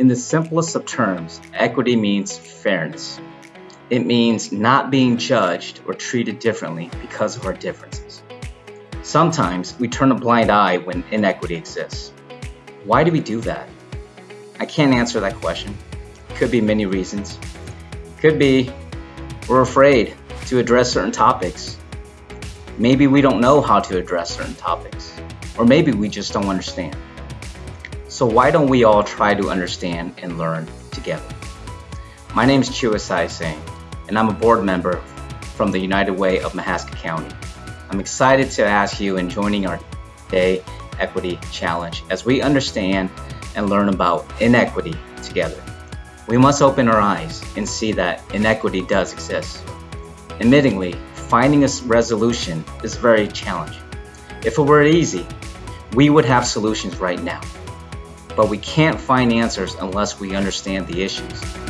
In the simplest of terms, equity means fairness. It means not being judged or treated differently because of our differences. Sometimes we turn a blind eye when inequity exists. Why do we do that? I can't answer that question. Could be many reasons. Could be we're afraid to address certain topics. Maybe we don't know how to address certain topics. Or maybe we just don't understand. So why don't we all try to understand and learn together? My name is Chiwasai Singh, and I'm a board member from the United Way of Mahaska County. I'm excited to ask you in joining our Day Equity Challenge as we understand and learn about inequity together. We must open our eyes and see that inequity does exist. Admittingly, finding a resolution is very challenging. If it were easy, we would have solutions right now. But we can't find answers unless we understand the issues.